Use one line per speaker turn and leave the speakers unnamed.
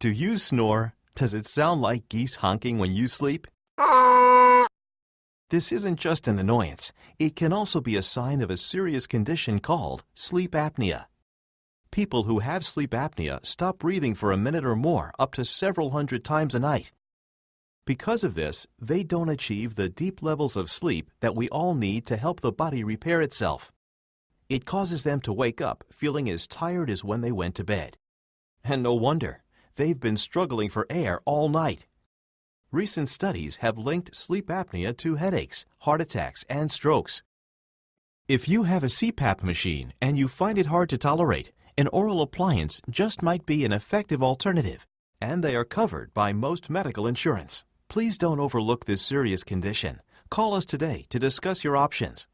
Do you snore? Does it sound like geese honking when you sleep? This isn't just an annoyance. It can also be a sign of a serious condition called sleep apnea. People who have sleep apnea stop breathing for a minute or more up to several hundred times a night. Because of this, they don't achieve the deep levels of sleep that we all need to help the body repair itself. It causes them to wake up feeling as tired as when they went to bed. And no wonder. They've been struggling for air all night. Recent studies have linked sleep apnea to headaches, heart attacks, and strokes. If you have a CPAP machine and you find it hard to tolerate, an oral appliance just might be an effective alternative, and they are covered by most medical insurance. Please don't overlook this serious condition. Call us today to discuss your options.